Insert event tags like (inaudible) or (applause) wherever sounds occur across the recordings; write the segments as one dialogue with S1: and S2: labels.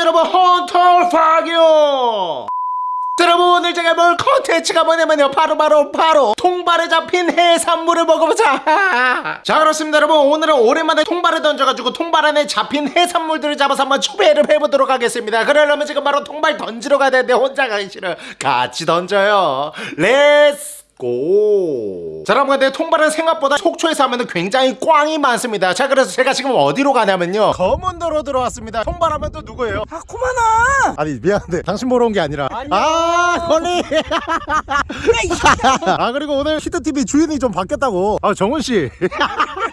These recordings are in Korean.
S1: 여러분 헌터 파교 자, 여러분 오늘 제가 볼 컨텐츠가 뭐냐면요. 바로 바로 바로 통발에 잡힌 해산물을 먹어보자. (laughs) 자 그렇습니다 여러분. 오늘은 오랜만에 통발을 던져가지고 통발 안에 잡힌 해산물들을 잡아서 한번 추배를 해보도록 하겠습니다. 그러려면 지금 바로 통발 던지러 가야 되는데 혼자 가기 싫어 같이 던져요. Let's go. 자, 여러분, 근데 통발은 생각보다 속초에서 하면 굉장히 꽝이 많습니다. 자, 그래서 제가 지금 어디로 가냐면요. 거문도로 들어왔습니다. 통발하면 또 누구예요?
S2: 아 코마나
S1: 아니, 미안한데. 당신 보러 온 게 아니라. 아, 걸리. (laughs) 아, 그리고 오늘 히트TV 주인이 좀 바뀌었다고. 아, 정훈씨. (laughs)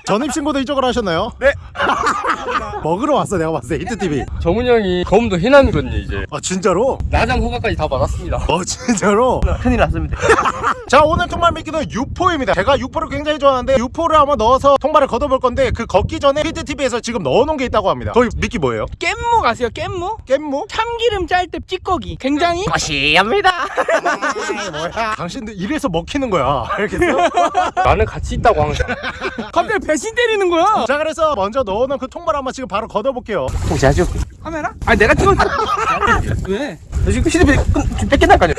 S1: 전입신고도 이쪽으로 하셨나요? 네. (laughs) 먹으러 왔어, 내가 봤을 때, 히트TV.
S3: 정훈 형이 검도 해남이거든요 이제
S1: 아, 진짜로?
S3: 나장 허가까지 다 받았습니다
S1: 어, 진짜로?
S2: 큰일 났습니다 (laughs)
S1: 자 오늘 통발 미끼는 유포입니다 제가 유포를 굉장히 좋아하는데 유포를 한번 넣어서 통발을 걷어볼 건데 그 걷기 전에 히트TV에서 지금 넣어놓은 게 있다고 합니다 거기 미끼 뭐예요?
S2: 깻무 아세요 깻무?
S1: 깻무?
S2: 참기름 짤 때 찌꺼기 굉장히 거시합니다 (laughs)
S1: 뭐야 당신들 이래서 먹히는 거야 알겠어?
S3: 나는 같이 있다고 항상
S2: 갑자기 배신 때리는 거야?
S1: 자 그래서 먼저 넣어놓은 그 통발 한번 지금 바로 걷어볼게요.
S3: 자주
S2: 카메라? 아 내가 찍었어. (laughs) 왜?
S3: 너 지금 휴대폰 지금 뺏긴다니까요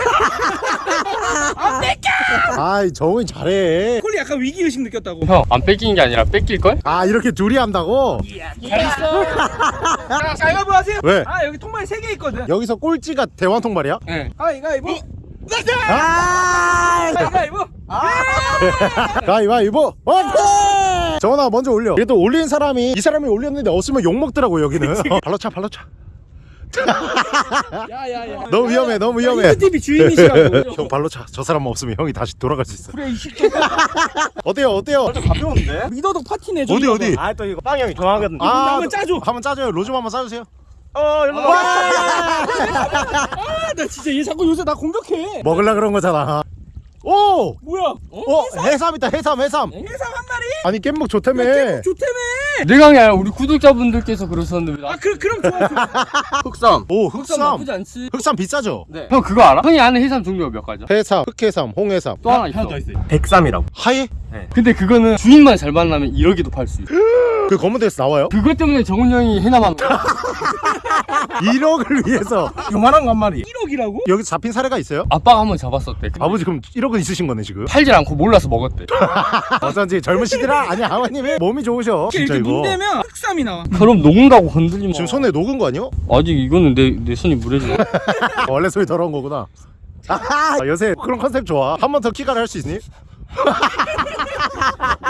S2: 아 뺏겨!
S1: 아이 정훈이 잘해.
S2: 콜리 약간 위기의식 느꼈다고.
S3: 형 안 뺏기는 게 아니라 뺏길걸?
S1: 아 이렇게 둘이 한다고?
S2: 잘했어. 자 가위바위보 하세요.
S1: 왜?
S2: 아 여기 통발이 3개 있거든.
S1: 여기서 꼴찌가 대왕 통발이야?
S3: 네.
S2: 가위바위보
S1: 아
S2: 가위바위보
S1: 가위바위보 오케이 정훈아 먼저 올려 그래도 올린 사람이 이 사람이 올렸는데 없으면 욕먹더라고 여기는 어, 발로 차 발로 차
S2: 야야야
S1: 너무 위험해 너무 위험해
S2: TV 주인이시라고
S1: 형 발로 차. 저 사람 없으면 형이 다시 돌아갈 수 있어.
S2: 그래 이 새끼
S1: 어때요? 어때요?
S2: 가벼운데? 미더덕 파티네
S1: 어디 어디?
S4: 아 또 이거 빵 형이 좋아하거든.
S1: 아,
S2: 한번 짜줘.
S1: 한번 짜줘요. 로좀 한번 짜주세요.
S4: 어, 일로 와.
S2: 아나 진짜 얘 자꾸 요새 나 공격해
S1: 먹을라 그런 거잖아. 오!
S2: 뭐야 어?
S1: 어, 해삼 있다. 해삼, 해삼.
S2: 해삼 한 마리?
S1: 아니 깻묵 좋다며.
S2: 좋다며
S3: 내가 아니라 우리 구독자분들께서 그러셨는데
S2: 왜아
S3: 나...
S2: 그, 그럼 좋아 좋아 (laughs)
S3: 흑삼
S1: 오,
S3: 흑삼
S1: 흑삼.
S3: 나쁘지 않지
S1: 흑삼 비싸죠?
S3: 네. 형 그거 알아? 형이 아는 해삼 종류가 몇 가지야?
S1: 해삼, 흑해삼, 홍해삼.
S3: 또 하나 있어
S4: 백삼이라고.
S1: 하얘?
S3: 근데 그거는 주인만 잘 만나면 1억에도 팔 수 있어 (gasps)
S1: 그 검은 데서 나와요?
S3: 그것 때문에 정훈 형이 해남하는 거야
S1: 1억을 위해서
S4: 요만한 거 한 마리.
S2: 1억이라고?
S1: 여기 잡힌 사례가 있어요?
S3: 아빠가 한 번 잡았었대
S1: 아버지 그럼 1억 은 있으신 거네 지금?
S3: 팔질 않고 몰라서 먹었대 (laughs)
S1: 어쩐지 젊으시더라? 아니 아버님이 몸이 좋으셔 진짜
S2: 이렇게
S1: 이거
S2: 문대면 흑삼이 나와
S3: 그럼 녹는다고 건들리면
S1: 지금 손에 녹은 거 아니요?
S3: 아직 이거는 내, 내 손이 무례지 (laughs)
S1: 원래 손이 더러운 거구나. (laughs) 아, 요새 그런 컨셉 좋아. 한 번 더 키가를 할 수 있니?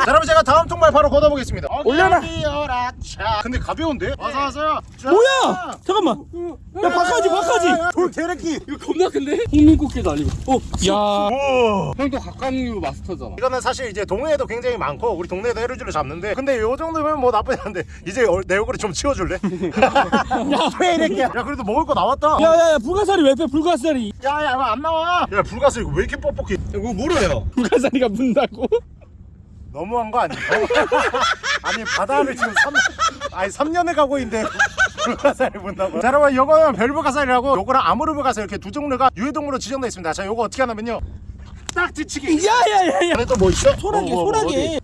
S1: 자, 여러분 제가 다음 통발 바로 걷어보겠습니다.
S2: 올려라.
S1: 자, 근데 가벼운데? 와서 와서요. 자.
S2: 뭐야 잠깐만 야 바카지 바카지
S1: 돌 개래끼.
S3: 이거 겁나 큰데? 홍민꽃게도 아니고 어? 야
S1: 오.
S3: 형도 각각류 마스터잖아
S1: 이거는 사실 이제 동해에도 굉장히 많고 우리 동네에도 해루질을 잡는데 근데 요 정도면 뭐 나쁘지 않은데 이제 얼- 내 얼굴을 좀 치워줄래? (laughs) 야, 개래끼야. 야, 그래도 먹을 거 나왔다.
S2: 야야야 불가사리 왜빼 불가사리
S1: 야, 야, 안 나와. 야, 이거 왜 이렇게 뻑뻑해?
S4: 이거 물어요.
S2: 불가사리가 문다고?
S1: 너무한 거 아니야? (laughs) 아니 바다를 지금 3, 아니 3년을 가고 있는데 (laughs) 불가사리 본다고 자 여러분 요거는 별불가사리라고 요거랑 아무르불가사리 이렇게 두 종류가 유해동물로 지정되어 있습니다 자 요거 어떻게 하냐면요 딱 뒤치기
S2: 야야야야
S1: 또뭐 있어?
S2: 소라게
S1: 뭐, 뭐, 뭐,
S2: 소라게
S1: 어디?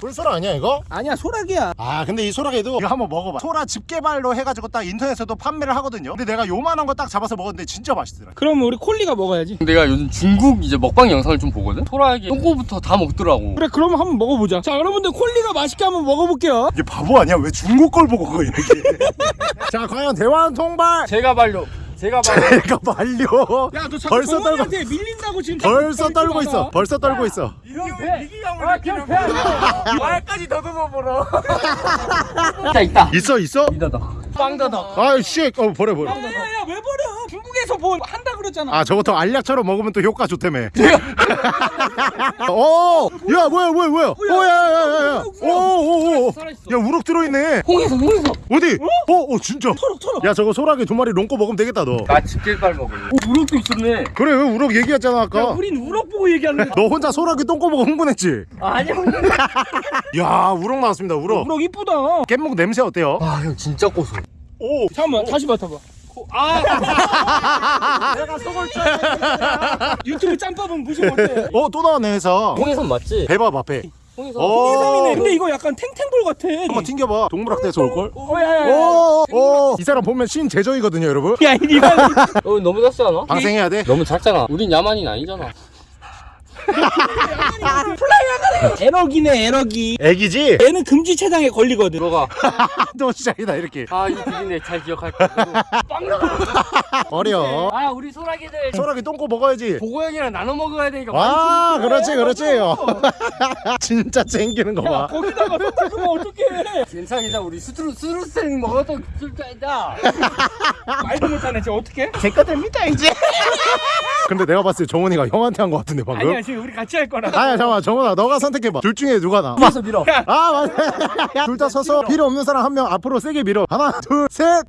S1: 불소라 아니야 이거?
S2: 아니야 소라게야.
S1: 아 근데 이 소라게도 이거 한번 먹어봐. 소라 집게발로 해가지고 딱 인터넷에도 판매를 하거든요. 근데 내가 요만한 거 딱 잡아서 먹었는데 진짜 맛있더라.
S2: 그럼 우리 콜리가 먹어야지.
S3: 내가 요즘 중국 이제 먹방 영상을 좀 보거든? 소라게 똥꼬부터 다 먹더라고.
S2: 그래 그럼 한번 먹어보자. 자 여러분들 콜리가 맛있게 한번 먹어볼게요.
S1: 이게 바보 아니야? 왜 중국 걸 보고 그거 이렇게? (laughs) 자 과연 대왕 통발!
S3: 제가 발려 제가 (laughs) 발려
S1: 제가 말려
S2: 야너 자꾸
S1: 벌써 떨고
S2: 밀린다고 지금
S1: 벌써 떨고. 있어. 벌써 떨고 있어.
S4: 말까지 더듬어 보러.
S3: 있다 있다
S1: 있어 있어?
S3: 이다다 빵다다
S1: 아이 씨. 어 버려 버려.
S2: 야야야 왜 버려 중국에서 뭐 한다 그랬잖아
S1: 아 저것도 알약처럼 먹으면 또 효과 좋다며. (laughs) 어. 야 뭐야 뭐야 뭐야. 오야야야야. 오오오.
S3: 살아있어
S1: 야 우럭 들어있네.
S3: 홍에서 홍에서
S1: 어디? 어? 어 진짜.
S2: 털어 털어
S1: 야 저거 소라게 두 마리 롱꼬 먹으면 되겠다 너.
S3: 나 집게발 먹을래 오 우럭도 있었네
S1: 그래 왜 우럭 얘기했잖아
S2: 야
S1: 아까.
S2: 우린 우럭 보고 얘기하는
S1: 너 혼자 소라게 똥꼬 먹어 흥분했지?
S3: 아니야 (laughs)
S1: 야 우럭 나왔습니다 우럭.
S2: 우럭 이쁘다
S1: 깻묵 냄새 어때요?
S3: 아 형 진짜 고소
S1: 오.
S2: 잠깐만 다시 맡아봐
S3: 아 (laughs)
S1: 내가 속을 줄.
S2: 유튜브 짬밥은 무슨 어때
S1: 어또 나왔네 해서.
S3: 홍에선 맞지?
S1: 배밥 앞에.
S3: 홍해삼.
S1: 오.
S2: 근데 이거 약간 탱탱볼 같아
S1: 한번 튕겨봐 동물학대에서 올걸?
S2: 어 야 야 야
S1: 오 오 이 사람 보면 신재정이거든요 여러분
S2: 야 이리가
S3: 어 너무 작지 않아?
S1: 방생해야 돼
S3: 너무 작잖아. 우린 야만인 아니잖아. (laughs) (laughs)
S2: 에러기네 에러기
S1: 애기지?
S2: 얘는 금지 체장에 걸리거든
S3: 들어가. (laughs)
S1: 또 시작이다 이렇게
S3: 아, 이 비린내 잘 기억할게.
S1: 어려 (laughs)
S3: 아, 우리 소라기들.
S1: 소라기 똥꼬 먹어야지
S3: 보고 형이랑 나눠 먹어야 되니까.
S1: 와 그렇지 그렇지 진짜 챙기는 거봐
S2: 거기다가 섞으면 어떡해
S3: 괜찮아, 괜찮아. 우리 수트루, 수루생 먹어도 술자이다.
S2: 말도 못하네 쟤 어떡해?
S1: 제거 됩니다 이제 근데 내가 봤을 때 정훈이가 형한테 한 거 같은데 방금
S2: 아니야 지금 우리 같이 할 거라
S1: 아야 잠깐만 정훈아 너가 선택해봐. 둘 중에 누가 나?
S3: 밀어서 밀어.
S1: 아 맞아. 둘 다 서서 필요 없는 사람 한 명 앞으로 세게 밀어. 하나 둘셋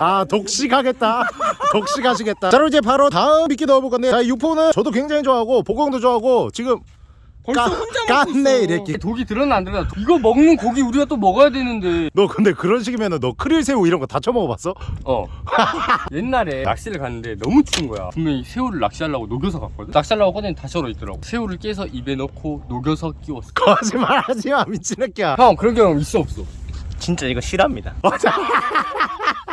S1: 아 (laughs) 독식하겠다. 독식하시겠다. 자 그럼 이제 바로 다음 미끼 넣어볼 건데. 자 유포는 저도 굉장히 좋아하고 보공도 좋아하고 지금
S2: 벌써
S1: 까-
S2: 혼자 먹고 있어
S1: 깠네 이랬기
S3: 독이 들었나 안 들었나? 이거 먹는 고기 우리가 또 먹어야 되는데.
S1: 너 근데 그런 식이면은 너 크릴새우 이런 거다 처먹어봤어?
S3: 어. (laughs) 옛날에 낚시를 갔는데 너무 추운 거야. 분명히 새우를 낚시하려고 녹여서 갔거든. 낚시하려고 꺼내니 다시 얼어 있더라고. 새우를 깨서 입에 넣고 녹여서 끼웠어. (laughs)
S1: 거짓말하지마 미친 새끼야
S3: 형 그런 경험 있어 없어?
S4: 진짜 이거 실합니다. (laughs)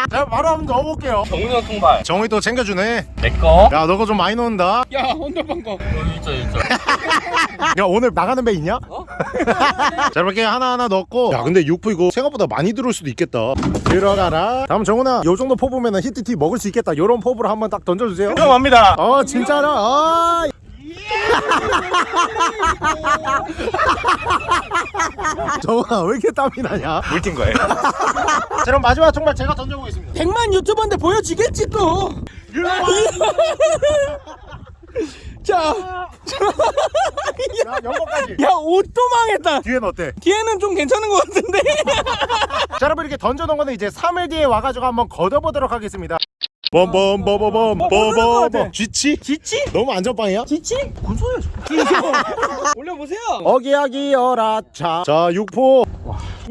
S1: 자 바로 한번 넣어볼게요
S3: 정훈이 형 통발.
S1: 정훈이 또 챙겨주네
S3: 내 거.
S1: 야 너거 좀 많이 넣는다
S2: 야 언더방 거
S3: 여기 있죠. (laughs)
S1: 야 오늘 나가는 배 있냐?
S3: 어? (laughs)
S1: 자 이렇게 하나하나 넣고 야 근데 육포 이거 생각보다 많이 들어올 수도 있겠다 들어가라 다음 정훈아 요 정도 포부면 은 히트티 먹을 수 있겠다 요런 포부로 한번 딱 던져주세요
S4: 인정합니다.
S1: 어 진짜로 아 (laughs) 정훈아 왜 이렇게 땀이 나냐
S4: 물튄 거예요.
S1: 자 그럼 마지막 정말 제가 던져보겠습니다.
S2: 100만 유튜버인데 보여지겠지 또. 자,
S1: 야
S2: 옷도 망했다.
S1: 뒤엔 어때?
S2: 뒤에는 좀 괜찮은 것 같은데. (laughs)
S1: 자 여러분 이렇게 던져놓은 거는 이제 3일 뒤에 와가지고 한번 걷어보도록 하겠습니다. 범범범범범
S2: 뭐 모르는 것 같아.
S1: 범범 쥐치?
S2: 지치?
S1: 너무 안전빵이야?
S2: 지치? 뭔 소리야 (laughs) 올려보세요.
S1: 어기야기 어라차. 자 육포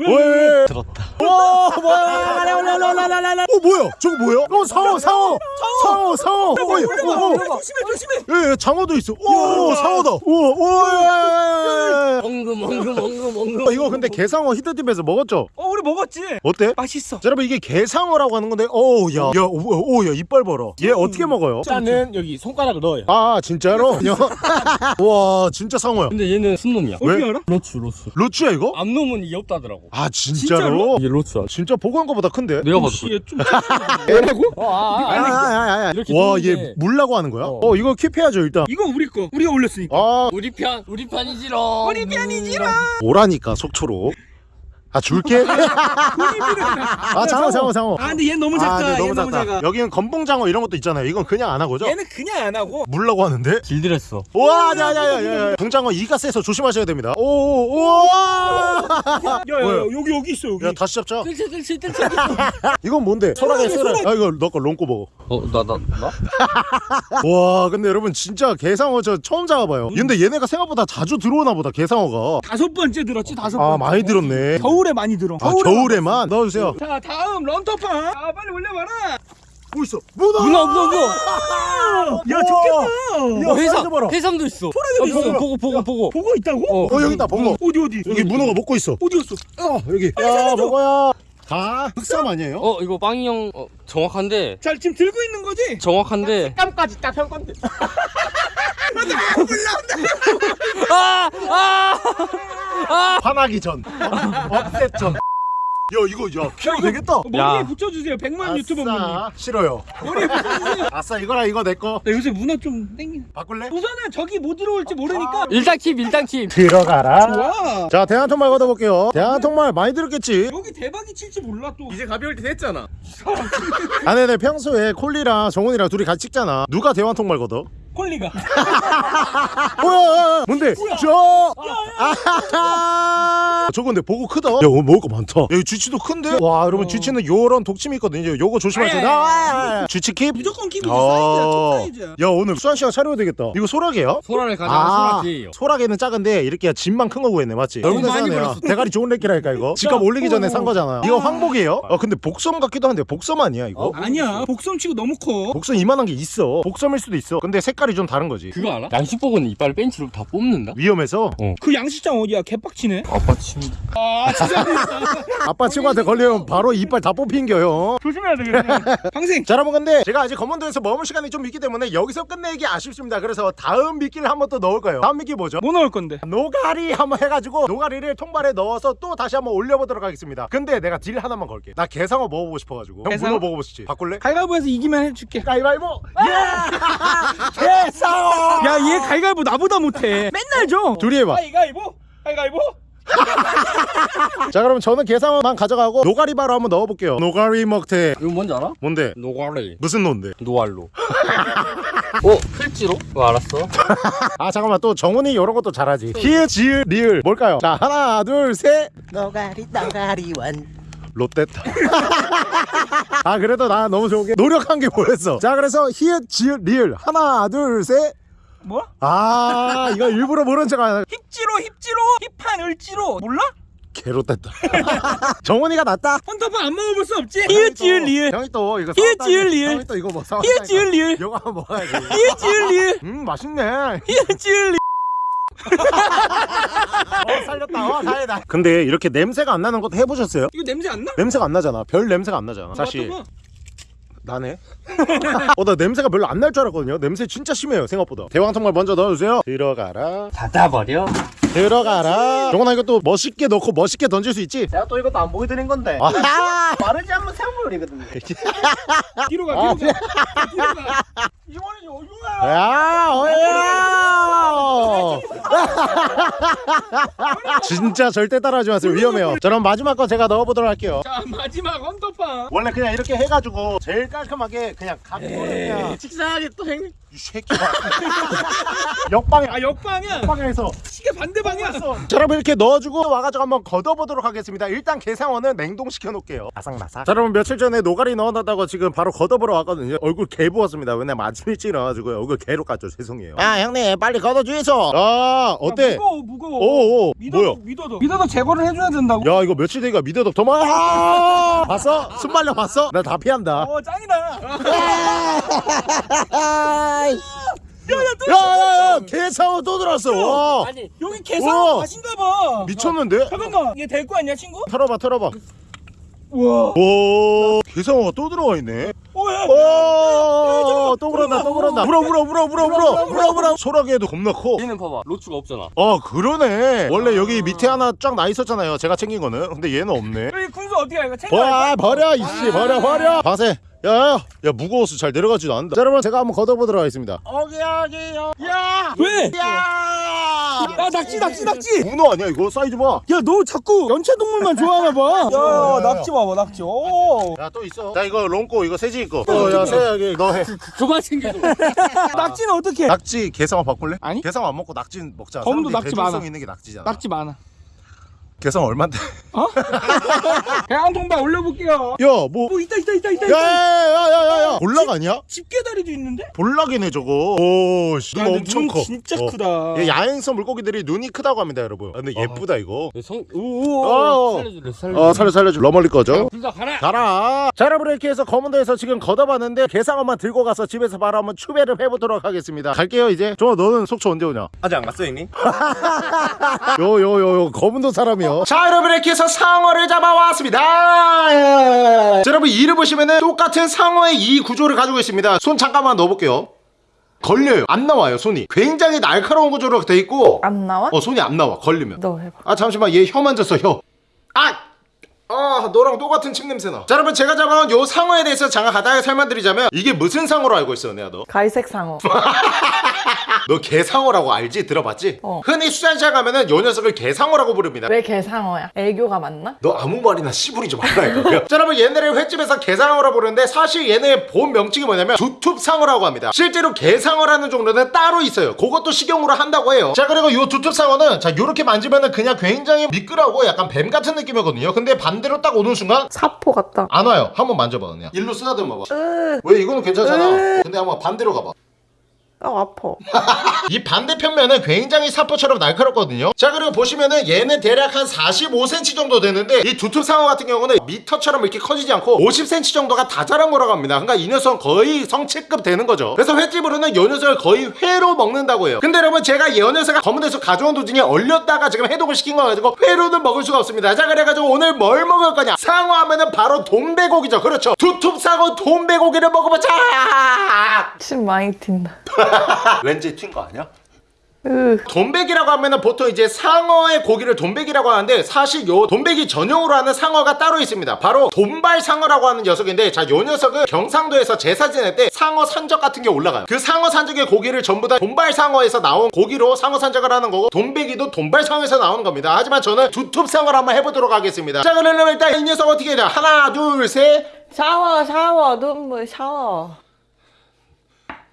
S1: 왜
S4: 들었다.
S1: 와 뭐야 어 뭐야 저거 뭐야 어 상어 상어 상어 상어 어, 어, 어, 어.
S2: 조심해 조심해
S1: 예, 예, 장어도 있어 오 상어다 우와
S3: 엉금 엉금 엉금 엉금.
S1: 어, 이거 근데 게상어 히트집에서 먹었죠
S2: 어 우리 먹었지
S1: 어때?
S2: 맛있어
S1: 자, 여러분 이게 게상어라고 하는 건데 어우야야오야 이빨 봐라 얘 어떻게 먹어요?
S2: 일단은 여기 손가락을 넣어요
S1: 아 진짜로? (laughs) 와 진짜 상어야
S3: 근데 얘는 순놈이야.
S1: 왜?
S2: 어떻게 알아?
S3: 로추 로추.
S1: 로추야 이거?
S3: 암놈은 귀엽다더라고.
S1: 아 진짜로?
S3: 이게 로추야.
S1: 진짜 보고한 거보다 큰데?
S3: 내가 봐도.
S2: 씨, 좀
S1: 얘라고?
S3: 어, 아, 아,
S1: 야야야야
S3: 이렇게
S1: 와얘. 물라고 하는 거야?
S3: 어.
S1: 어 이거 킵해야죠 일단
S2: 이거 우리 거 우리가 올렸으니까
S1: 아
S3: 우리 편, 우리 편이지롱.
S2: 우리 편이지롱.
S1: 오라니까 속초로 아 줄게? (laughs) 아 장어 장어. 장어
S2: 아 근데 얘 너무 작다.
S1: 아, 네,
S2: 얘
S1: 너무
S2: 너무
S1: 작다.
S2: 작아.
S1: 여기는 검봉장어 이런 것도 있잖아요. 이건 그냥 안 하고죠?
S2: 얘는 그냥 안 하고.
S1: 물라고 하는데?
S3: 길들였어.
S1: 우와 야야야야 붕장어 이가 세서 조심하셔야 됩니다. 오오 우와!
S2: 야야? 여기 여기 있어 여기.
S1: 야 다시 잡자.
S3: 뜰채 뜰채 뜰채. (laughs)
S1: 이건 뭔데? 소라게 쓰라 아 이거 너거 롱꼬 먹어.
S3: 어, 나, 나, 나? (laughs)
S1: 와 근데 여러분 진짜 게상어 저 처음 잡아봐요. 근데 얘네가 생각보다 자주 들어오나 보다 게상어가.
S2: 다섯 번째 들었지 다섯
S1: 아
S2: 번째.
S1: 많이 들었네.
S2: 겨 울에 많이 들어
S1: 아 겨울에만 넣어주세요
S2: 자 다음 런터판 아 빨리 올려봐라
S1: 뭐 있어? 문어!
S3: 문어, 문어, 문어.
S2: 야 좋겠다
S1: 야,
S3: 어,
S1: 봐라.
S3: 해삼도 있어.
S2: 소라게도
S3: 어,
S2: 있어.
S3: 보고, 보고, 보고.
S2: 보고 있다고?
S3: 어.
S1: 어 여기 있다 번거
S2: 어디 어디
S1: 여기 문어가 먹고 있어
S2: 어디 갔어?
S1: 어 여기 야 먹어야 다 흑삼 아니에요?
S3: 어, 이거 빵이 형, 어, 정확한데.
S2: 자 지금 들고 있는 거지?
S3: 정확한데.
S2: 깜까지 딱한 건데
S3: 아! 아!
S1: 화나기 전 업셋 전 야 이거 야 키로 되겠다.
S2: 머리에
S3: 야.
S2: 붙여주세요. 100만 유튜버 분님
S1: 아싸 싫어요.
S2: 머리에 붙여주세요.
S1: 아싸 이거랑 이거 내거.
S2: 나 요새 문어 좀 땡기네
S1: 바꿀래?
S2: 우선은 저기 뭐 들어올지 모르니까.
S3: 일단 킵, 일단 킵.
S1: 들어가라.
S2: 좋아.
S1: 자 대한통말 걷어볼게요. 대한통말 많이 들었겠지?
S2: 여기 대박이 칠지 몰라 또.
S4: 이제 가벼울 때 됐잖아. (laughs)
S1: 아 네네. 평소에 콜리랑 정훈이랑 둘이 같이 찍잖아. 누가 대한통말 걷어?
S2: 콜리가. (laughs)
S1: 뭐야? 뭔데? 저? 저거 근데 보고 크다. 야 오늘 먹을 거 많다. 야 이거 쥐치도 큰데? 와 여러분 쥐치는 요런 독침이 있거든요. 요거 조심하세요.
S2: 아,
S1: 쥐치 킵?
S2: 무조건 키고
S1: 어.
S2: 사이즈야. 야
S1: 오늘 수환 씨가 차려야 되겠다. 이거 소라게야?
S3: 소라를 가져가 소라기예요.
S1: 소라게는 작은데 이렇게 집만 큰거 구했네 맞지? 여러분들
S3: 많이
S1: 사네요.
S3: 벌었어.
S1: 대가리 좋은 렉기라니까 이거. 집값 올리기 전에 산 거잖아. 이거 황복이에요? 아 근데 복섬 같기도 한데 복섬 아니야 이거?
S2: 아니야. 복섬 치고 너무 커.
S1: 복섬 이만한 게 있어. 복섬일 수도 있어. 근데 색깔이 색깔이 좀 다른 거지.
S3: 그거 알아? 양식복은 이빨 벤치로 다 뽑는다?
S1: 위험해서.
S2: 그 양식장 어디야? 개빡치네?
S3: 아빠
S2: 침아 진짜 (laughs)
S1: 아빠 친구한테 걸리면 바로 이빨 다 뽑힌겨요.
S2: 조심해야 되겠네. 항생.
S1: 자 여러분 근데 제가 아직 검은도에서 머물 시간이 좀 있기 때문에 여기서 끝내기 아쉽습니다. 그래서 다음 미끼를 한번더 넣을 거예요. 다음 미끼 뭐죠?
S2: 뭐 넣을 건데?
S1: 노가리 한번 해가지고 노가리를 통발에 넣어서 또 다시 한번 올려보도록 하겠습니다. 근데 내가 딜 하나만 걸게. 나 게상어 먹어보고 싶어가지고. 형
S2: 게상어?
S1: 문어 먹어보고 싶지. 바꿀래?
S2: 갈갈보에서 이기면 해줄게.
S1: 가위바위보! 예! (laughs) (laughs) 게상어
S2: 야얘 갈갈보 나보다 못해. 맨날 져
S1: 둘이 해봐.
S2: 가위가위보? 가위가위보? (laughs)
S1: 자 그럼 저는 게상어만 가져가고 노가리 바로 한번 넣어볼게요. 노가리 먹태.
S3: 이거 뭔지 알아?
S1: 뭔데?
S3: 노가리.
S1: 무슨 노인데?
S3: 노알로. (laughs) 어? 필지로? 어 알았어. (laughs)
S1: 아 잠깐만. 또 정훈이 이런 것도 잘하지. 히읗 지읒 리을. 뭘까요? 자 하나 둘셋.
S4: 노가리 노가리 원
S1: 롯데타. (laughs) 아 그래도 나 너무 좋은 게 노력한 게 뭐였어? 자 그래서 히읗 지읒 리을. 하나 둘셋.
S2: 뭐?
S1: 아 이거 일부러 모른 척 하는
S2: 힙지로 힙지로 힙한 을지로. 몰라?
S1: 개롯됐다 (laughs) 정훈이가 낫다?
S2: 헌터파 안 먹어볼 수 없지? 히읗지을 리을.
S1: 형이 또 이거
S2: 히읗
S1: 사왔다니까.
S2: 지읒 리을.
S1: 형이 또 이거 뭐 사왔다
S2: 히읗지을 리을.
S1: 이거 한번 먹어야지.
S2: 히읗지을 리을.
S1: 음 맛있네.
S2: 히읗지을 리을
S1: 어 살렸다. 어 다행이다. 근데 이렇게 냄새가 안 나는 것도 해보셨어요?
S2: 이거 냄새 안 나?
S1: 냄새가 안 나잖아. 별 냄새가 안 나잖아 사실.
S2: 맡아봐.
S1: 나네? (laughs) 어 나 냄새가 별로 안 날 줄 알았거든요. 냄새 진짜 심해요 생각보다. 대왕통말 먼저 넣어주세요. 들어가라.
S3: 닫아버려?
S1: 들어가라. 정원아 이거 또 멋있게 넣고 멋있게 던질 수 있지?
S4: 제가 또 이것도 안 보여드린 건데.
S1: 아하
S4: 마르지 않으면 생 (laughs)
S2: 뒤로 가
S1: 아,
S2: 뒤로 가. 뒤로 가. 이번엔 어디가
S1: 야 어야 (laughs) 진짜 절대 따라하지 마세요. 위험해요. 자 그럼 마지막 거 제가 넣어보도록 할게요.
S2: 자 마지막 헌터파
S1: 원래 그냥 이렇게 해가지고 제일 깔끔하게 그냥 갖고 그냥
S2: 식상하게 또 행...
S1: 이 새끼야 (laughs) 역방향.
S2: 아 역방이야
S1: 역방향에서
S2: 시계 반대 방향.
S1: 자 여러분 이렇게 넣어주고 와가지고 한번 걷어보도록 하겠습니다. 일단 게상어는 냉동시켜 놓을게요. 아삭마삭. 자 여러분 며칠 전에 노가리 넣어놨다고 지금 바로 걷어보러 왔거든요. 얼굴 개 부었습니다. 왜냐면 아침 일찍 일어나가지고 얼굴 개로 깠죠. 죄송해요. 아 형님 빨리 걷어주이소. 아 어때?
S2: 무거워 무거워.
S1: 오오
S2: 믿어도
S1: 뭐야?
S2: 믿어도. 믿어도 제거를 해줘야 된다고?
S1: 야 이거 며칠 되니까 미더덕 도망 아! 봤어? 순발력 봤어? 나 다 피한다.
S2: 어 짱이다 (laughs)
S1: 야 야 야 개상어 또 들어왔어. 와.
S3: 아니
S2: 여기 개상
S1: 우와.
S2: 맛인가 봐.
S1: 미쳤는데?
S2: 잠깐만. 이게 될거 아니야 친구?
S1: 털어봐 털어봐.
S2: 우와.
S1: 오 개상어가 또 들어와 있네.
S2: 오 야
S1: 오 또 그런다 또 그런다. 물어 물어 물어 물어 물어 물어 물어 소라게도 겁나 커.
S3: 얘는 봐봐 로추가 없잖아.
S1: 아 그러네. 원래 여기 밑에 하나 쫙 나 있었잖아요 제가 챙긴 거는. 근데 얘는 없네.
S2: 여기 군수 어디야 이거 챙겨
S1: 와 버려 이씨 버려 버려. 바세 야야 야 무거워서 잘 내려가지도 않는다 자, 여러분 제가 한번 걷어보도록 하겠습니다 어기야기요 야
S2: 왜?
S1: 야!
S2: 야 낙지 낙지 낙지
S1: 문어 아니야 이거 사이즈 봐.
S2: 야 너 자꾸 연체동물만 좋아하나 봐. (laughs)
S1: 야, 야, 야.
S2: 낙지 봐봐 낙지. 오.
S1: 야또 있어. 자 이거 롱꼬 이거 세지 거. 어야 세야기 너 해.
S3: 그만 챙겨줘 (laughs)
S2: 낙지는 어떻게?
S1: 낙지 게상어 바꿀래?
S2: 아니.
S1: 게상어 안 먹고 낙지 먹자.
S2: 검도 낙지 많아.
S1: 있는 게 낙지잖아.
S2: 낙지 많아.
S1: 게상어 얼마인데? (laughs)
S2: 그냥 한 통만 올려볼게요.
S1: 야뭐
S2: 오 있다 있다 있다 있다. 있다.
S1: 야 야 야 야 야 볼락 아니야?
S2: 집게다리도 있는데?
S1: 볼락이네 저거. 오 씨 눈
S2: 야, 근데
S1: 엄청
S2: 눈
S1: 커.
S2: 진짜
S1: 어.
S2: 크다.
S1: 얘 야행성 물고기들이 눈이 크다고 합니다 여러분. 아, 근데 예쁘다 이거.
S3: 성...
S1: 어.
S3: 오오 살려줄래 살려줄래
S1: 어 살려 살려줘. 러멀리 거죠.
S3: 둘다 가라
S1: 가라 자 여러분 이렇게 해서 검은도에서 지금 걷어봤는데 게상어만 들고 가서 집에서 바로 한번 추배를 해보도록 하겠습니다 갈게요 이제 저 너는 속초 언제 오냐
S4: 아직 안 갔어요 형님? (laughs)
S1: 요 요 요 요 검은도 사람이 요. 자 여러분 이렇게 해서 상어를 잡아왔습니다. 자, 여러분 이를 보시면은 똑같은 상어의 이 구조를 가지고 있습니다. 손 잠깐만 넣어볼게요. 걸려요. 안 나와요 손이. 굉장히 날카로운 구조로 돼 있고.
S5: 안 나와?
S1: 어 손이 안 나와. 걸리면.
S5: 너 해봐.
S1: 아 잠시만. 얘 혀 만졌어 혀. 아! 아 너랑 똑같은 침 냄새 나. 자 여러분 제가 잡아온 요 상어에 대해서 잠깐 간단하게 설명드리자면 이게 무슨 상어로 알고 있어 내가 너?
S5: 갈색 상어. (laughs)
S1: 너 개상어라고 알지? 들어봤지?
S5: 어.
S1: 흔히 수산시장 가면은 요 녀석을 개상어라고 부릅니다.
S5: 왜 개상어야? 애교가 맞나?
S1: 너 아무 말이나 씨부리지 말라 이거야. 자 여러분 얘네를 횟집에서 개상어라 부르는데 사실 얘네의 본 명칭이 뭐냐면 두툽상어라고 합니다. 실제로 개상어라는 종류는 따로 있어요. 그것도 식용으로 한다고 해요. 자 그리고 요 두툽상어는 자 요렇게 만지면은 그냥 굉장히 미끄러고 약간 뱀 같은 느낌이거든요. 근데 반 대로 딱 오는 순간
S5: 사포 같다.
S1: 안 와요. 한번 만져봐 그냥. 일로 쓰다듬어 봐.
S5: 으,
S1: 왜 이거는 괜찮잖아. 근데 한번 반대로 가봐.
S5: 아 아파.
S1: 이 반대편 면은 굉장히 사포처럼 날카롭거든요. 자 그리고 보시면은 얘는 대략 한 45cm 정도 되는데 이 두툼 상어 같은 경우는 미터처럼 이렇게 커지지 않고 50cm 정도가 다 자란 거라고 합니다. 그러니까 이 녀석은 거의 성체급 되는 거죠. 그래서 횟집으로는 이 녀석을 거의 회로 먹는다고 해요. 근데 여러분 제가 이 녀석을 검은 데서 가져온 도중에 얼렸다가 지금 해독을 시킨 거 가지고 회로는 먹을 수가 없습니다. 자 그래가지고 오늘 뭘 먹을 거냐? 상어 하면은 바로 돈배고기죠. 그렇죠. 두툼 상어 돈배고기를 먹어보자!
S5: 침 많이 튄다. (laughs) (laughs)
S1: 왠지 튄 거 아니야?
S5: 으.
S1: 돈백이라고 하면은 보통 이제 상어의 고기를 돈백이라고 하는데 사실 요 돈백이 전용으로 하는 상어가 따로 있습니다. 바로 돈발 상어라고 하는 녀석인데 자 요 녀석은 경상도에서 제사 지낼 때 상어 산적 같은 게 올라가요. 그 상어 산적의 고기를 전부 다 돈발 상어에서 나온 고기로 상어 산적을 하는 거고 돈백이도 돈발 상어에서 나오는 겁니다. 하지만 저는 두툼 상어를 한번 해보도록 하겠습니다. 자 그러면 일단 이 녀석 어떻게 해야 돼? 하나 둘 셋.
S5: 샤워 샤워 눈물 샤워.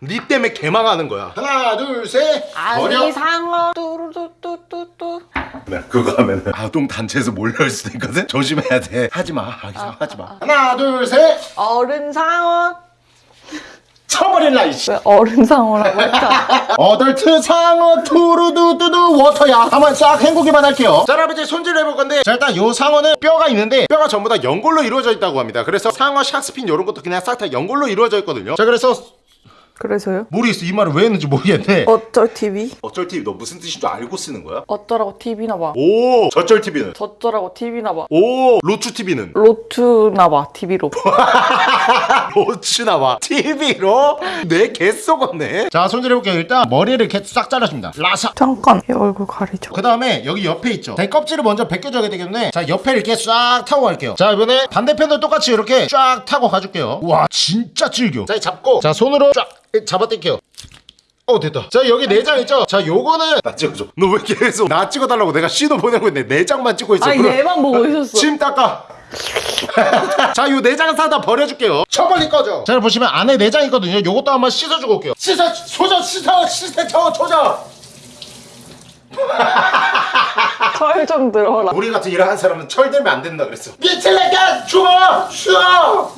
S1: 니 때문에 개망하는 거야. 하나 둘 셋. 버려.
S5: 상어 뚜루뚜뚜뚜뚜.
S1: 네, 그거 하면은 아동 단체에서 몰려올 수도 있거든. 조심해야 돼. 하지 마. 아기상 하지 마. 하나, 둘, 셋.
S5: 어른 상어.
S1: 쳐버릴라 이씨.
S5: 왜 어른 상어라고 했다. (laughs)
S1: 어덜트 상어 투루두두두 워터야. 한번 싹 헹구기만 할게요. 자, 여러분 이제 손질을 해볼 건데, 자 일단 요 상어는 뼈가 있는데 뼈가 전부 다 연골로 이루어져 있다고 합니다. 그래서 상어 샥스핀 이런 것도 그냥 싹 다 연골로 이루어져 있거든요. 자, 그래서
S5: 그래서요?
S1: 모르겠어 이 말을 왜 했는지 모르겠네.
S5: 어쩔 TV?
S1: 어쩔 TV 너 무슨 뜻인 줄 알고 쓰는 거야?
S5: 어쩌라고 TV나 봐.
S1: 오, 저쩔 TV는.
S5: 저쩌라고 TV나 봐.
S1: 오, 로추 TV는.
S5: 로투나 봐 TV로.
S1: 로츠 나와 TV로 내 개쏘겠네 자 손질해볼게요 일단 머리를 이렇게 싹 잘라줍니다 라사
S5: 잠깐 이 얼굴 가리죠.
S1: 그 다음에 여기 옆에 있죠 대 껍질을 먼저 벗겨줘야 되기 때문에 자 옆에 이렇게 싹 타고 갈게요 자 이번에 반대편도 똑같이 이렇게 쫙 타고 가줄게요 와 진짜 질겨 자 잡고 자 손으로 쫙 잡아당겨요 어 됐다 자 여기 내장 있죠 자 요거는 나 찍어줘 너 왜 계속 나 찍어달라고 내가 시도 보내고 있는데 내장만 찍고 있어
S5: 아
S1: 그럼
S5: 얘만 보고 있었어.
S1: 침 닦아. (laughs) 자, 요 내장 사다 버려줄게요. 처벌리 꺼져. 자, 보시면 안에 내장 있거든요. 요것도 한번 씻어주고 올게요. 씻어, 소저, 씻어, 씻어, 저, 조져.
S5: 철좀 들어라.
S1: 우리 같은 일을 하는 사람은 철 들면 안 된다 그랬어. 미칠래까 죽어, 죽어.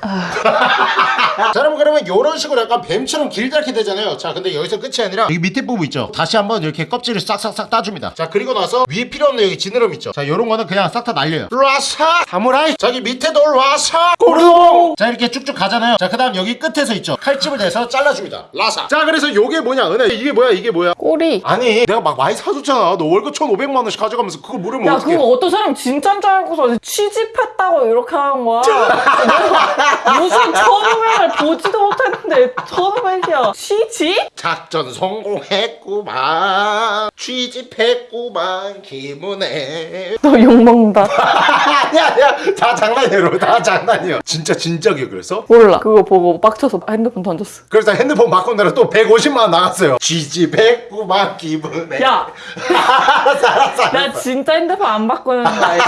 S1: (laughs) 자 여러분 그러면 이런 식으로 약간 뱀처럼 길다랗게 되잖아요. 자 근데 여기서 끝이 아니라 여기 밑에 부분 있죠? 다시 한번 이렇게 껍질을 싹싹싹 따줍니다. 자 그리고 나서 위에 필요 없는 여기 지느러미 있죠? 자 요런 거는 그냥 싹 다 날려요. 라사! 사무라이! 저기 밑에도 라사! 고르롱 자 이렇게 쭉쭉 가잖아요. 자 그 다음 여기 끝에서 있죠? 칼집을 대서 잘라줍니다. 라사! 자 그래서 요게 뭐냐 은혜? 이게 뭐야 이게 뭐야?
S5: 꼬리.
S1: 아니 내가 막 많이 사줬잖아. 너 월급 1500만 원씩 가져가면서 그걸 물으면
S5: 야
S1: 어떡해?
S5: 그거 어떤 사람 진짜인 줄 알고서 취집했다고 이렇게 하는 거야. (laughs) 무슨 천우백을 보지도 못했는데 천우백이야. 취집?
S1: 작전 성공했구만 취집했구만 기분에
S5: 너 욕먹는다. (laughs)
S1: 아니야 아니야 다 여러분 다 장난이야 진짜 진짜 기억했어?
S5: 몰라. 그거 보고 빡쳐서 핸드폰 던졌어.
S1: 그래서 핸드폰 바꾼다라 또 150만 원 나갔어요 취집했구만 기분에
S5: 야, (laughs)
S1: 알았어 알았어
S5: 나 진짜 핸드폰 안 바꾸는 거 알지?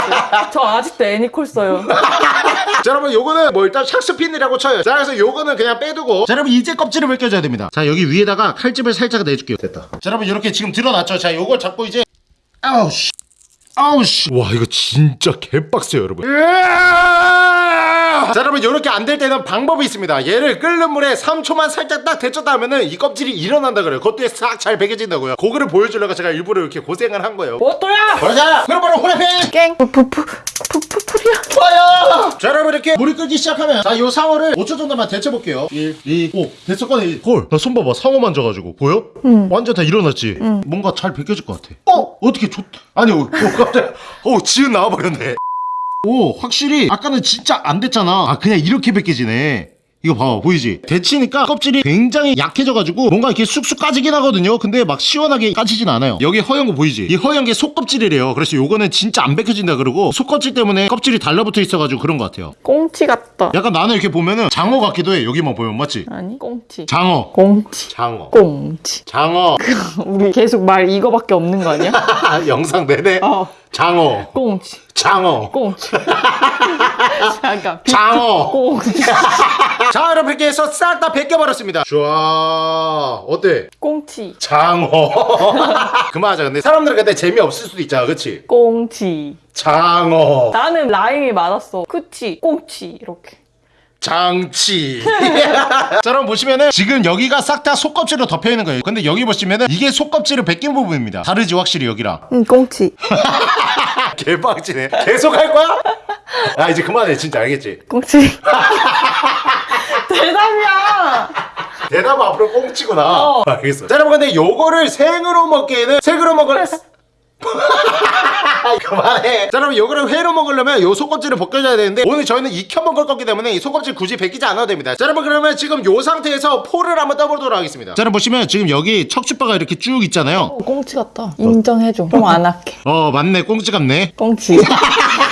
S5: 저 아직도 애니콜 써요. (laughs)
S1: 자 여러분 요거는 뭐 일단 샥스핀이라고 쳐요. 자 그래서 요거는 그냥 빼두고. 자 여러분 이제 껍질을 벗겨줘야 됩니다. 자 여기 위에다가 칼집을 살짝 내줄게요. 됐다. 자 여러분 이렇게 지금 드러났죠? 자 요걸 잡고 이제. 아우 씨. 아우 씨와 이거 진짜 개빡세요 여러분 자 여러분 이렇게 안 될 때는 방법이 있습니다. 얘를 끓는 물에 3초만 살짝 딱 데쳤다 하면은 이 껍질이 일어난다 그래요. 그것도 싹잘 벗겨진다고요. 그거를 보여주려고 제가 일부러 이렇게 고생을 한 거예요.
S5: 뭐또야?
S1: 그러자! 그럼 바로 후라이팬
S5: 깽. 푸푸푸 푸푸풀이야.
S1: 좋아요! 자 여러분 이렇게 물이 끓기 시작하면 자요 상어를 5초 정도만 데쳐볼게요. 1, 2, 5 됐어 꺼내 헐나 손 봐봐. 상어 만져가지고. 보여? 응. 완전 다 일어났지? 응. 뭔가 잘 벗겨질 것 같아. 어? 어떻게 좋... 아니 어, 어 깜짝이야 어 지은 나와버렸네 오 확실히 아까는 진짜 안 됐잖아. 아 그냥 이렇게 벗겨지네 이거 봐봐 보이지? 데치니까 껍질이 굉장히 약해져가지고 뭔가 이렇게 쑥쑥 까지긴 하거든요 근데 막 시원하게 까지진 않아요 여기 허연 거 보이지? 이 허연 게 속껍질이래요 그래서 요거는 진짜 안 벗겨진다 그러고 속껍질 때문에 껍질이 달라붙어 있어가지고 그런 것 같아요
S5: 꽁치 같다.
S1: 약간 나는 이렇게 보면은 장어 같기도 해 여기만 보면 맞지?
S5: 아니 꽁치.
S1: 장어
S5: 꽁치.
S1: 장어
S5: 꽁치.
S1: 장어 (laughs)
S5: 우리 계속 말 이거밖에 없는 거 아니야? (laughs)
S1: 영상 내내
S5: 어.
S1: 장어
S5: 꽁치.
S1: 장어
S5: 꽁치. (laughs) 잠깐. 비-
S1: 장어. 자 여러분 이렇게 해서 싹 다 벗겨버렸습니다 좋아 어때?
S5: 꽁치.
S1: 장어 (laughs) 그만하자 근데 사람들은 근데 재미없을 수도 있잖아 그치?
S5: 꽁치.
S1: 장어
S5: 나는 라임이 맞았어. 그치. 꽁치. 이렇게.
S1: 장치 (laughs) 자 여러분 보시면은 지금 여기가 싹 다 속껍질로 덮여 있는 거예요 근데 여기 보시면은 이게 속껍질을 벗긴 부분입니다 다르지 확실히 여기랑
S5: 응, 꽁치. (laughs) (laughs)
S1: 개빡치네 계속 할 거야? 아 이제 그만해 진짜 알겠지?
S5: 꽁치. (laughs) 대답이야.
S1: 대답 앞으로 꽁치구나
S5: 어.
S1: 알겠어 자 여러분 근데 요거를 생으로 먹기에는 생으로 먹을 (laughs) 그만해 자 여러분 요거를 회로 먹으려면 요 속껍질을 벗겨줘야 되는데 오늘 저희는 익혀 먹을 거기 때문에 이 속껍질 굳이 벗기지 않아도 됩니다 자 여러분 그러면 지금 요 상태에서 포를 한번 떠보도록 하겠습니다 자 여러분 보시면 지금 여기 척추바가 이렇게 쭉 있잖아요
S5: 어, 꽁치 같다. 인정해줘. 좀안 할게.
S1: 어 맞네 꽁치 같네
S5: 꽁치. (laughs)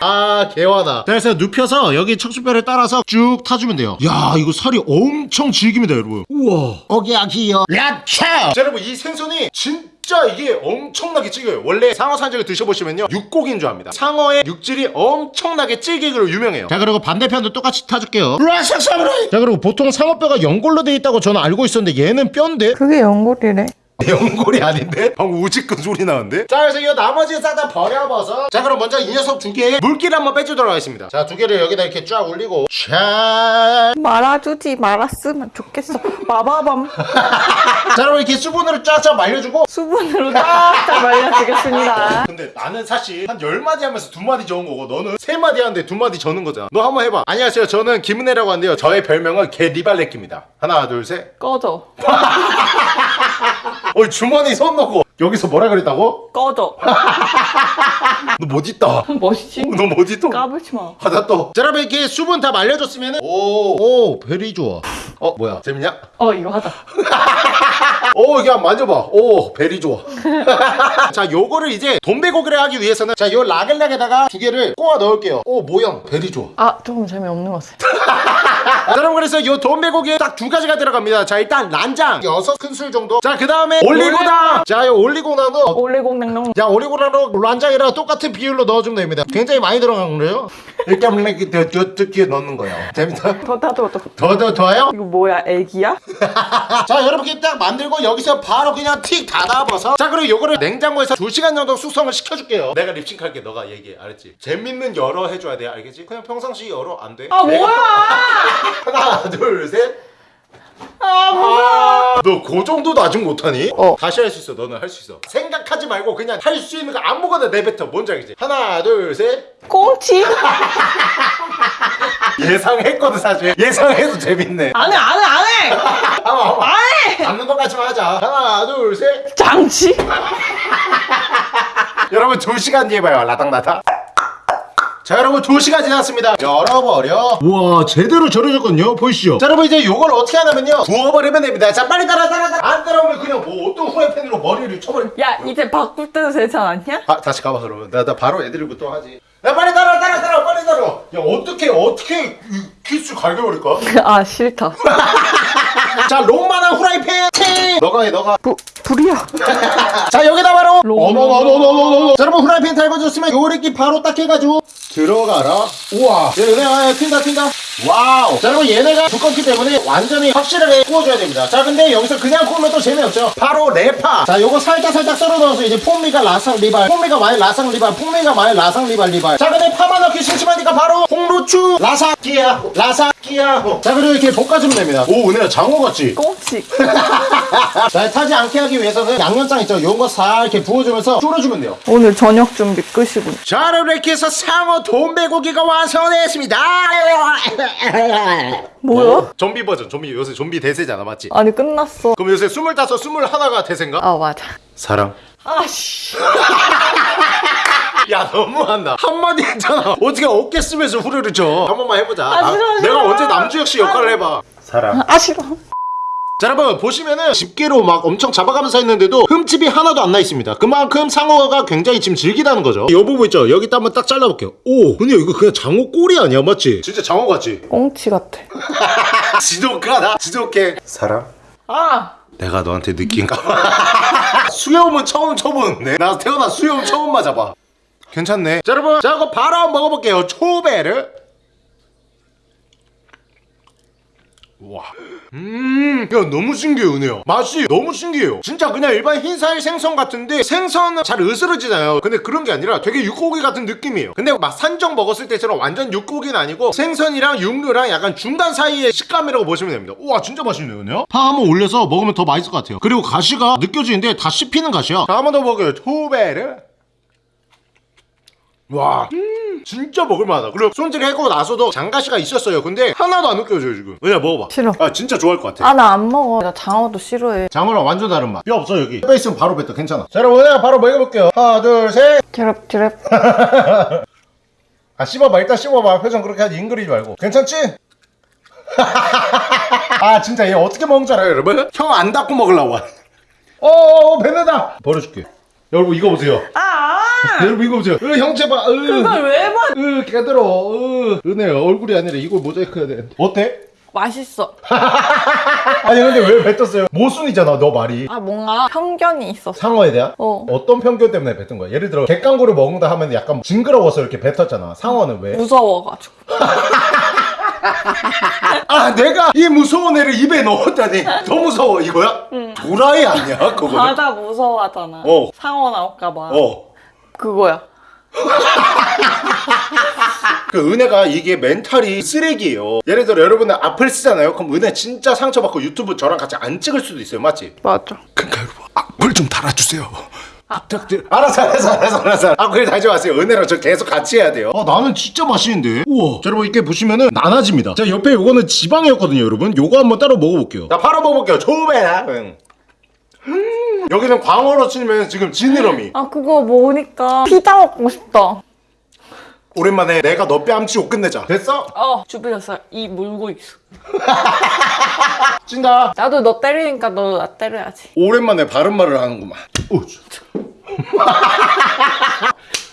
S1: 아 개화다. 자, 그래서 눕혀서 여기 척추뼈를 따라서 쭉 타주면 돼요. 야 이거 살이 엄청 질깁니다 여러분. 우와. 어기야기요. 야차 자 여러분 이 생선이 진짜 이게 엄청나게 질겨요. 원래 상어 산적을 드셔보시면요 육고기인 줄 압니다. 상어의 육질이 엄청나게 질기기로 유명해요. 자 그리고 반대편도 똑같이 타줄게요. 자 그리고 보통 상어뼈가 연골로 돼 있다고 저는 알고 있었는데 얘는 뼈인데?
S5: 그게 연골이래.
S1: 연골이 아닌데? 방금 우직근 소리 나는데? 자 그래서 이 나머지 싹 다 버려봐서 자 그럼 먼저 이 녀석 두 개의 물기를 한번 빼주도록 하겠습니다 자 두 개를 여기다 이렇게 쫙 올리고 자
S5: 말아주지 말았으면 좋겠어. 마바밤. (laughs)
S1: 자 여러분 이렇게 수분으로 쫙쫙 말려주고
S5: 수분으로 쫙쫙 말려주겠습니다.
S1: 근데 나는 사실 한 10마디 하면서 두 마디 적은 거고 너는 세 마디 하는데 두 마디 적는 거잖아 너 한번 해봐 안녕하세요 저는 김은혜라고 하는데요 저의 별명은 개 리발레끼입니다 하나 둘 셋
S5: 꺼져. (laughs)
S1: 어이 주머니 손 넣고 여기서 뭐라 그랬다고?
S5: 꺼져. (laughs)
S1: 너 멋있다 (laughs)
S5: 멋있지?
S1: 너 멋있다
S5: 까불지 마.
S1: 하다 또. 자, 여러분 이렇게 수분 다 말려줬으면은 오, 오, very 좋아. 어, 뭐야? 재밌냐?
S5: 어, 이거 하자. (laughs)
S1: 오, 이게 한번 만져봐. 오, very 좋아. 자, 요거를 이제 돈베고기를 하기 위해서는 자, 요 라글락에다가 두 개를 꼬아 넣을게요. 오, 모양 very 좋아.
S5: 아, 조금 재미없는 것 같아.
S1: 자, 여러분 그래서 요 돈베고기에 딱 두 가지가 들어갑니다. 자, 일단 란장 여섯 큰술 정도. 자, 그 다음에 올리고당. 자, 요 올리고당은 어,
S5: 올리공냉동.
S1: 야 오리고라로 란장이랑 똑같은 비율로 넣어주면 됩니다. 굉장히 많이 들어간 거예요. 일단 이렇게 뜯기에 넣는 거예요. 재밌다.
S5: 더, 더, 더, 더.
S1: 더더 더요?
S5: 이거 뭐야, 애기야? (laughs)
S1: 자 여러분 이렇게 딱 만들고 여기서 바로 그냥 틱 닫아버서 자 그리고 요거를 냉장고에서 2시간 정도 숙성을 시켜줄게요 내가 립싱크할게 너가 얘기해 알았지? 재밌는 열어 해줘야 돼 알겠지? 그냥 평상시 열어 안 돼?
S5: 아,
S1: 내가-
S5: 뭐야! (laughs)
S1: 하나 둘셋
S5: 아, 뭐야!
S1: 너그 정도도 아직 못하니?
S5: 어.
S1: 다시 할 수 있어 너는 할 수 있어 생각하지 말고 그냥 할 수 있는 거 아무거나 내뱉어 뭔지 알겠지? 하나 둘셋
S5: 꽁치? (laughs)
S1: 예상했거든 사실 예상해도 재밌네
S5: 안 해, 안 해, 안 해!
S1: 한번 한번
S5: 안 해!
S1: 잡는 것까지만 하자 하나 둘셋
S5: 장치?
S1: 여러분 2시간 뒤에 봐요 라닥라닥 자 여러분 2시간 지났습니다. 열어버려. 우와 제대로 절여졌거든요. 보이시죠? 자 여러분 이제 요걸 어떻게 하냐면요. 부어버리면 됩니다. 자 빨리 따라 따라 따라. 안 따라오면 그냥 뭐 어떤 후라이팬으로 머리를 쳐버리
S5: 야, 이제 바꿀 때도 되지 않았냐?
S1: 아 다시 가봐 그러면 나, 나 바로 애드립부터 하지. 야 빨리 따라 따라 따라. 빨리 따라. 야 어떻게 어떻게 이 키스 갈겨버릴까?
S5: 아, 싫다. (laughs)
S1: 자 롱만한 후라이팬. 팅! 너가 해 너가.
S5: 부, 불이야. (laughs)
S1: 자 여기다 바로
S5: 롱.
S1: 어머머머머머머. 자 여러분 후라이팬 달궈줬으면 요렇게 바로 딱 해가지고 들어가라. 우와. 얘네 튄다 튄다. 와우. 자 여러분 얘네가 두껍기 때문에 완전히 확실하게 구워줘야 됩니다. 자 근데 여기서 그냥 구우면 또 재미없죠. 바로 레파. 자 요거 살짝 살짝 썰어 넣어서 이제 폼미가 라상 리발 폼미가 많이 라상 리발 폼미가 많이 라상 리발 리발. 자 근데 파만 넣기 심심하니까 바로 홍루추 라사키야 라사키야. 자 그리고 이렇게 볶아주면 됩니다. 오 은혜야 장어 같지?
S5: 꽁치. (laughs)
S1: 자, 타지 않게 하기 위해서는 양념장 있죠? 요런 거싹 이렇게 부어주면서 졸여주면 돼요.
S5: 오늘 저녁 준비 끝이군.
S1: 자, 이렇게 해서 상어 돈베고기가 완성됐습니다.
S5: 뭐야?
S1: 좀비 버전, 좀비 요새 좀비 대세잖아, 맞지?
S5: 아니, 끝났어.
S1: 그럼 요새 스물다섯, 스물하나가 대세인가?
S5: 아, 맞아.
S1: 사랑.
S5: 아씨. (laughs)
S1: 야, 너무한다. 한마디 했잖아. 어떻게 어깨 쓰면서 후려를 쳐. 한 번만 해보자.
S5: 아, 싫어,
S1: 나-
S5: 싫어.
S1: 내가 언제 남주혁 씨 역할을 해봐. 사랑.
S5: 아, 싫어.
S1: 자 여러분 보시면은 집게로 막 엄청 잡아가면서 했는데도 흠집이 하나도 안 나 있습니다. 그만큼 상어가 굉장히 지금 질기다는 거죠. 이 부분 있죠? 여기 딱 한번 딱 잘라볼게요. 오 근데 이거 그냥 장어 꼬리 아니야? 맞지? 진짜 장어 같지?
S5: 꽁치 같아. (laughs)
S1: 지독하다. 지독해. 사랑
S5: 아!
S1: 내가 너한테 느낀가? (laughs) 수염은 처음 쳐보는데 나 태어나 수염 처음 맞아봐 괜찮네. 자 여러분 자 이거 바로 한번 먹어볼게요. 초베르 와. 음, 야, 너무 신기해요, 은혜야. 맛이 너무 신기해요. 진짜 그냥 일반 흰살 생선 같은데 생선은 잘 으스러지잖아요. 근데 그런 게 아니라 되게 육고기 같은 느낌이에요. 근데 막 산적 먹었을 때처럼 완전 육고기는 아니고 생선이랑 육류랑 약간 중간 사이의 식감이라고 보시면 됩니다. 우와, 진짜 맛있네요, 은혜야. 파 한번 올려서 먹으면 더 맛있을 것 같아요. 그리고 가시가 느껴지는데 다 씹히는 가시야. 자, 한 번 더 먹어요. 초베르. 와 음, 진짜 먹을만하다. 그리고 손질 해고 나서도 장가시가 있었어요. 근데 하나도 안 느껴져요 지금. 은혜야 먹어봐.
S5: 싫어.
S1: 아 진짜 좋아할 것 같아.
S5: 아 나 안 먹어. 나 장어도 싫어해.
S1: 장어랑 완전 다른 맛. 뼈 없어 여기. 뼈 있으면 바로 뱉어. 괜찮아. 자 여러분 은혜야 바로 먹여볼게요. 하나 둘셋아
S5: 드럽 드럽.
S1: 씹어봐. 일단 씹어봐. 표정 그렇게 하지 잉그리지 말고. 괜찮지? (laughs) 아 진짜 얘 어떻게 먹는 줄 알아요 여러분? 형안 닫고 먹으려고 어어어 뱉는다. 버려줄게. 여러분 이거 보세요.
S5: 아
S1: 여러분 이거 보세요 으 형제 봐 으.
S5: 그걸 왜 봐?
S1: 으 깨들어 으 은혜 얼굴이 아니라 이걸 모자이크 해야 돼 어때?
S5: 맛있어. (laughs)
S1: 아니 근데 왜 뱉었어요? 모순이잖아 너 말이
S5: 아 뭔가 편견이 있었어.
S1: 상어에 대한?
S5: 어.
S1: 어떤 편견 때문에 뱉은 거야? 예를 들어 객강구를 먹는다 하면 약간 징그러워서 이렇게 뱉었잖아 상어는 왜?
S5: 무서워가지고. (laughs)
S1: 아 내가 이 무서운 애를 입에 넣었다니 더 무서워 이거야? 도라이 아니야 그거는?
S5: 바다 무서워하잖아.
S1: 어.
S5: 상어 나올까봐.
S1: 어.
S5: 그거야.
S1: 그 은혜가 이게 멘탈이 쓰레기예요. 예를 들어 여러분들 악플 쓰잖아요. 그럼 은혜 진짜 상처받고 유튜브 저랑 같이 안 찍을 수도 있어요. 맞지?
S5: 맞아.
S1: 그러니까 여러분 악플 좀 달아주세요. 부탁드려 알았어 알았어 알았어 알았어. 악플 달지 마세요. 은혜랑 저 계속 같이 해야 돼요. 아 나는 진짜 맛있는데. 우와. 자 여러분 이렇게 보시면은 나눠집니다. 자 옆에 요거는 지방이었거든요 여러분. 요거 한번 따로 먹어볼게요. 자 바로 먹어볼게요. 초베라 음. 여기는 광어로 치면 지금 지느러미.
S5: 아 그거 먹으니까. 피자 먹고 싶다.
S1: 오랜만에 내가 너 뺨치고 끝내자. 됐어?
S5: 어 주변에서 이 물고 있어. (laughs)
S1: 찐다.
S5: 나도 너 때리니까 너도 나 때려야지.
S1: 오랜만에 바른 말을 하는구만.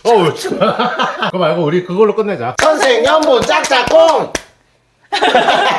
S1: 어우 (laughs) 그거 말고 우리 그걸로 끝내자. 선생연분 짝짝꿍 (laughs)